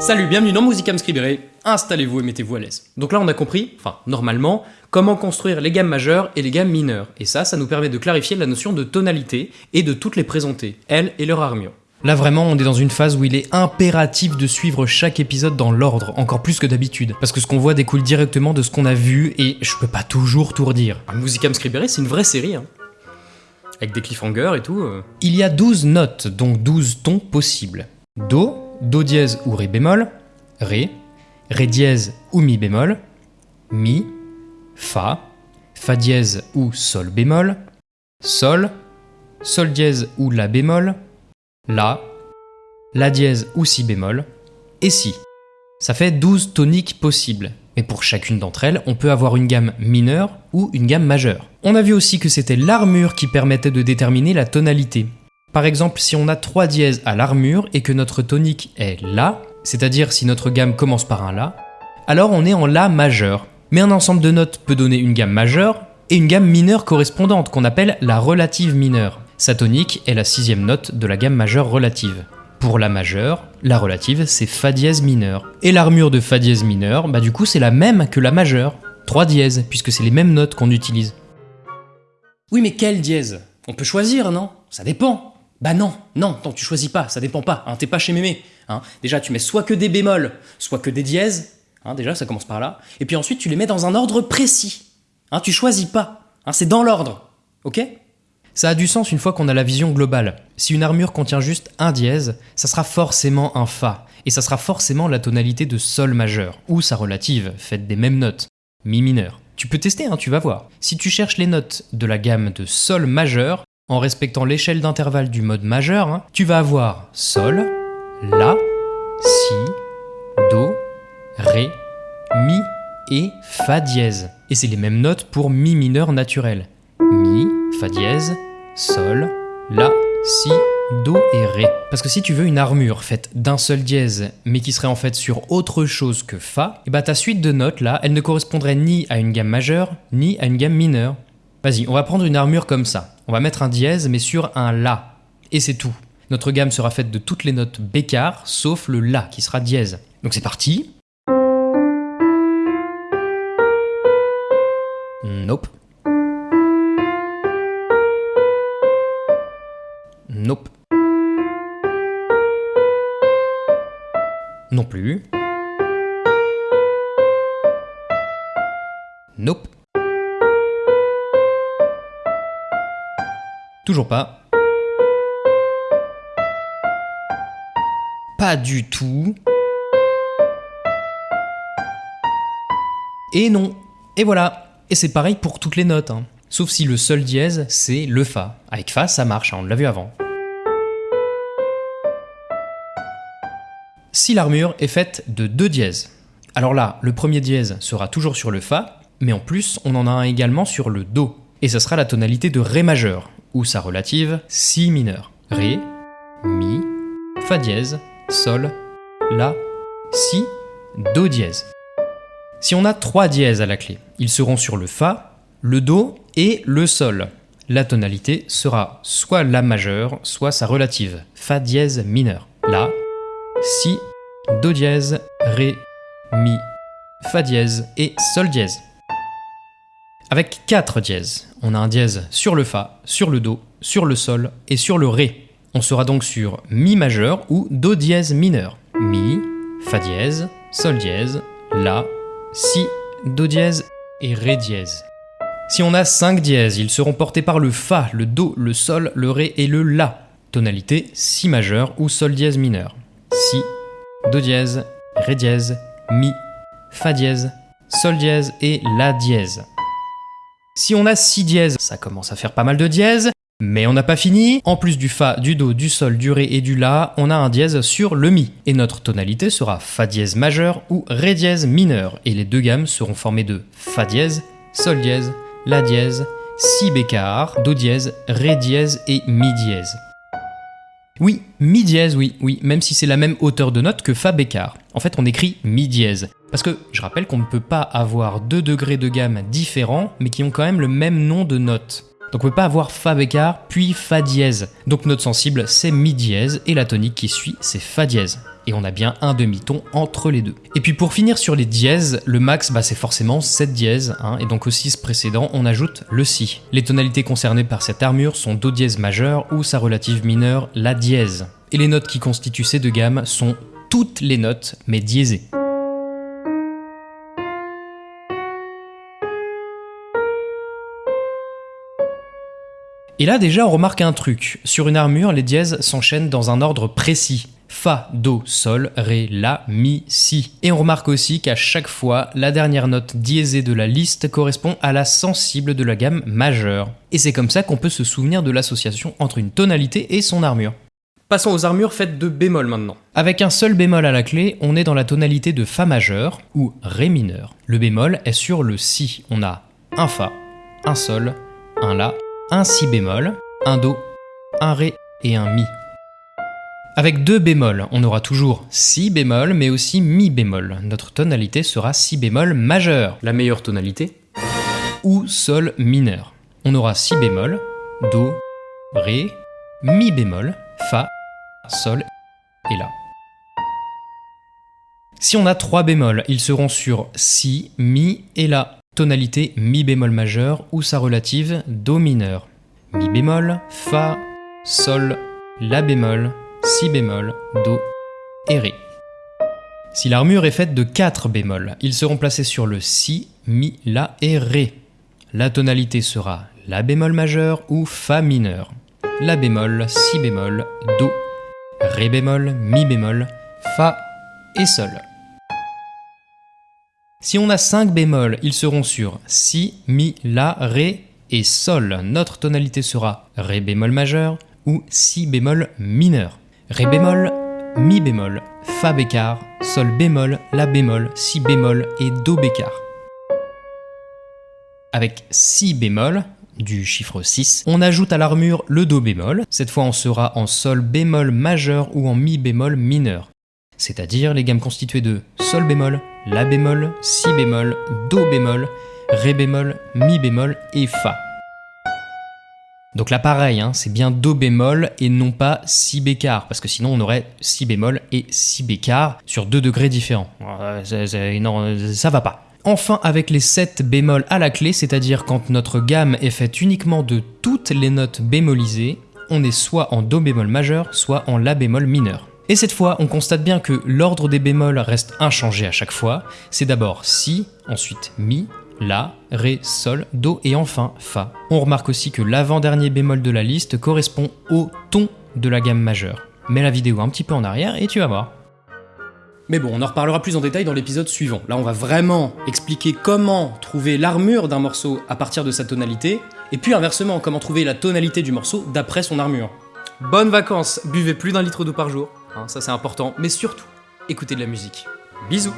Salut, bienvenue dans Musicam Scribere, installez-vous et mettez-vous à l'aise. Donc là on a compris, enfin normalement, comment construire les gammes majeures et les gammes mineures. Et ça, ça nous permet de clarifier la notion de tonalité et de toutes les présenter, elles et leur armure. Là vraiment, on est dans une phase où il est impératif de suivre chaque épisode dans l'ordre, encore plus que d'habitude. Parce que ce qu'on voit découle directement de ce qu'on a vu et je peux pas toujours tout redire. Musicam Scribere, c'est une vraie série, hein. Avec des cliffhangers et tout. euh. Il y a 12 notes, donc 12 tons possibles. Do, Do dièse ou Ré bémol, Ré, Ré dièse ou Mi bémol, Mi, Fa, Fa dièse ou Sol bémol, Sol, Sol dièse ou La bémol, La, La dièse ou Si bémol, et Si. Ça fait 12 toniques possibles, mais pour chacune d'entre elles, on peut avoir une gamme mineure ou une gamme majeure. On a vu aussi que c'était l'armure qui permettait de déterminer la tonalité. Par exemple, si on a 3 dièses à l'armure et que notre tonique est La, c'est-à-dire si notre gamme commence par un La, alors on est en La majeur. Mais un ensemble de notes peut donner une gamme majeure et une gamme mineure correspondante qu'on appelle la relative mineure. Sa tonique est la sixième note de la gamme majeure relative. Pour la majeure, la relative c'est Fa dièse mineur. Et l'armure de Fa dièse mineur, bah du coup c'est la même que la majeure. 3 dièses, puisque c'est les mêmes notes qu'on utilise. Oui mais quelle dièse? On peut choisir, non? Ça dépend. Bah non, non, non, tu choisis pas, ça dépend pas, hein, t'es pas chez mémé. Hein. Déjà tu mets soit que des bémols, soit que des dièses, hein, déjà ça commence par là, et puis ensuite tu les mets dans un ordre précis. Tu choisis pas, c'est dans l'ordre, ok? Ça a du sens une fois qu'on a la vision globale. Si une armure contient juste un dièse, ça sera forcément un Fa, et ça sera forcément la tonalité de Sol majeur, ou sa relative, faite des mêmes notes, Mi mineur. Tu peux tester, hein, tu vas voir. Si tu cherches les notes de la gamme de Sol majeur, en respectant l'échelle d'intervalle du mode majeur, hein, tu vas avoir Sol, La, Si, Do, Ré, Mi et Fa dièse. Et c'est les mêmes notes pour Mi mineur naturel. Mi, Fa dièse, Sol, La, Si, Do et Ré. Parce que si tu veux une armure faite d'un seul dièse, mais qui serait en fait sur autre chose que Fa, et bah ta suite de notes là, elle ne correspondrait ni à une gamme majeure, ni à une gamme mineure. Vas-y, on va prendre une armure comme ça. On va mettre un dièse, mais sur un La. Et c'est tout. Notre gamme sera faite de toutes les notes bécard, sauf le La, qui sera dièse. Donc c'est parti. Nope. Plus. Nope. Toujours pas. Pas du tout. Et non. Et voilà. Et c'est pareil pour toutes les notes. hein. Sauf si le sol dièse, c'est le Fa. Avec Fa, ça marche, hein, on l'a vu avant. Si l'armure est faite de deux dièses, alors là, le premier dièse sera toujours sur le Fa, mais en plus, on en a un également sur le Do. Et ça sera la tonalité de Ré majeur, ou sa relative Si mineur. Ré, Mi, Fa dièse, Sol, La, Si, Do dièse. Si on a trois dièses à la clé, ils seront sur le Fa, le Do et le Sol. La tonalité sera soit La majeur, soit sa relative, Fa dièse mineur. La, Si, Do dièse, Ré, Mi, Fa dièse et Sol dièse. Avec 4 dièses, on a un dièse sur le Fa, sur le Do, sur le Sol et sur le Ré. On sera donc sur Mi majeur ou Do dièse mineur. Mi, Fa dièse, Sol dièse, La, Si, Do dièse et Ré dièse. Si on a 5 dièses, ils seront portés par le Fa, le Do, le Sol, le Ré et le La. Tonalité Si majeur ou Sol dièse mineur. Si, Do dièse, Ré dièse, Mi, Fa dièse, Sol dièse et La dièse. Si on a 6 dièses, ça commence à faire pas mal de dièses, mais on n'a pas fini. En plus du Fa, du Do, du Sol, du Ré et du La, on a un dièse sur le Mi. Et notre tonalité sera Fa dièse majeur ou Ré dièse mineur. Et les deux gammes seront formées de Fa dièse, Sol dièse, La dièse, Si bécard, Do dièse, Ré dièse et Mi dièse. Oui, Mi dièse, oui, oui, même si c'est la même hauteur de note que Fa bécard. En fait, on écrit Mi dièse. Parce que je rappelle qu'on ne peut pas avoir deux degrés de gamme différents, mais qui ont quand même le même nom de note. Donc on peut pas avoir Fa bécard puis Fa dièse. Donc notre sensible c'est Mi dièse et la tonique qui suit c'est Fa dièse. Et on a bien un demi-ton entre les deux. Et puis pour finir sur les dièses, le max bah, c'est forcément 7 dièses, hein, et donc au 6 précédent on ajoute le Si. Les tonalités concernées par cette armure sont Do dièse majeur ou sa relative mineure La dièse. Et les notes qui constituent ces deux gammes sont toutes les notes mais diésées. Et là déjà on remarque un truc, sur une armure les dièses s'enchaînent dans un ordre précis. Fa, Do, Sol, Ré, La, Mi, Si. Et on remarque aussi qu'à chaque fois, la dernière note diésée de la liste correspond à la sensible de la gamme majeure. Et c'est comme ça qu'on peut se souvenir de l'association entre une tonalité et son armure. Passons aux armures faites de bémol maintenant. Avec un seul bémol à la clé, on est dans la tonalité de Fa majeur ou Ré mineur. Le bémol est sur le Si. On a un Fa, un Sol, un La un Si bémol, un Do, un Ré et un Mi. Avec deux bémols, on aura toujours Si bémol mais aussi Mi bémol. Notre tonalité sera Si bémol majeur, la meilleure tonalité, ou Sol mineur. On aura Si bémol, Do, Ré, Mi bémol, Fa, Sol et La. Si on a trois bémols, ils seront sur Si, Mi et La tonalité Mi bémol majeur ou sa relative Do mineur. Mi bémol, Fa, Sol, La bémol, Si bémol, Do et Ré. Si l'armure est faite de 4 bémols, ils seront placés sur le Si, Mi, La et Ré. La tonalité sera La bémol majeur ou Fa mineur. La bémol, Si bémol, Do, Ré bémol, Mi bémol, Fa et Sol. Si on a 5 bémols, ils seront sur Si, Mi, La, Ré et Sol. Notre tonalité sera Ré bémol majeur ou Si bémol mineur. Ré bémol, Mi bémol, Fa bécard, Sol bémol, La bémol, Si bémol et Do bécard. Avec Si bémol, du chiffre 6, on ajoute à l'armure le Do bémol. Cette fois on sera en Sol bémol majeur ou en Mi bémol mineur. C'est-à-dire les gammes constituées de Sol bémol, la bémol, Si bémol, Do bémol, Ré bémol, Mi bémol et Fa. Donc là pareil, hein, c'est bien Do bémol et non pas Si bécard, parce que sinon on aurait Si bémol et Si bécard sur deux degrés différents. ça va pas. Enfin avec les 7 bémols à la clé, c'est-à-dire quand notre gamme est faite uniquement de toutes les notes bémolisées, on est soit en Do bémol majeur, soit en La bémol mineur. Et cette fois, on constate bien que l'ordre des bémols reste inchangé à chaque fois. C'est d'abord Si, ensuite Mi, La, Ré, Sol, Do et enfin Fa. On remarque aussi que l'avant-dernier bémol de la liste correspond au ton de la gamme majeure. Mets la vidéo un petit peu en arrière et tu vas voir. Mais bon, on en reparlera plus en détail dans l'épisode suivant. Là, on va vraiment expliquer comment trouver l'armure d'un morceau à partir de sa tonalité, et puis inversement, comment trouver la tonalité du morceau d'après son armure. Bonnes vacances, buvez plus d'un litre d'eau par jour, Hein, ça c'est important, mais surtout, écoutez de la musique. Bisous